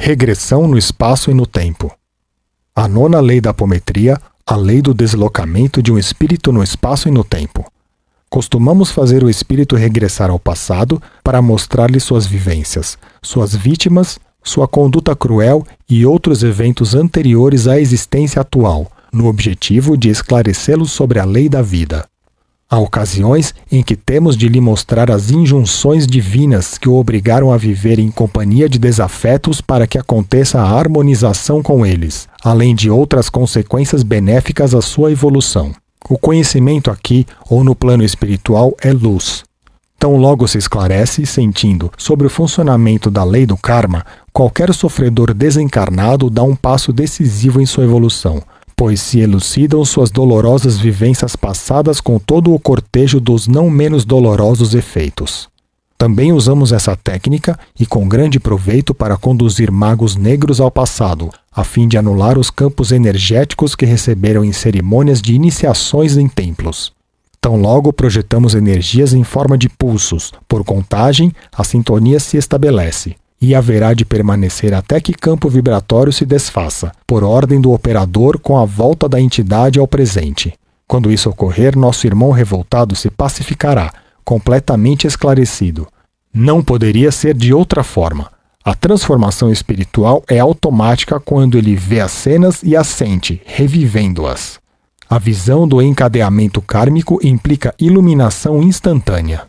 Regressão no espaço e no tempo. A nona lei da apometria, a lei do deslocamento de um espírito no espaço e no tempo. Costumamos fazer o espírito regressar ao passado para mostrar-lhe suas vivências, suas vítimas, sua conduta cruel e outros eventos anteriores à existência atual, no objetivo de esclarecê-los sobre a lei da vida. Há ocasiões em que temos de lhe mostrar as injunções divinas que o obrigaram a viver em companhia de desafetos para que aconteça a harmonização com eles, além de outras consequências benéficas à sua evolução. O conhecimento aqui, ou no plano espiritual, é luz. Tão logo se esclarece, sentindo, sobre o funcionamento da lei do karma, qualquer sofredor desencarnado dá um passo decisivo em sua evolução, pois se elucidam suas dolorosas vivências passadas com todo o cortejo dos não menos dolorosos efeitos. Também usamos essa técnica e com grande proveito para conduzir magos negros ao passado, a fim de anular os campos energéticos que receberam em cerimônias de iniciações em templos. Tão logo projetamos energias em forma de pulsos, por contagem, a sintonia se estabelece e haverá de permanecer até que campo vibratório se desfaça, por ordem do operador com a volta da entidade ao presente. Quando isso ocorrer, nosso irmão revoltado se pacificará, completamente esclarecido. Não poderia ser de outra forma. A transformação espiritual é automática quando ele vê as cenas e as sente, revivendo-as. A visão do encadeamento kármico implica iluminação instantânea.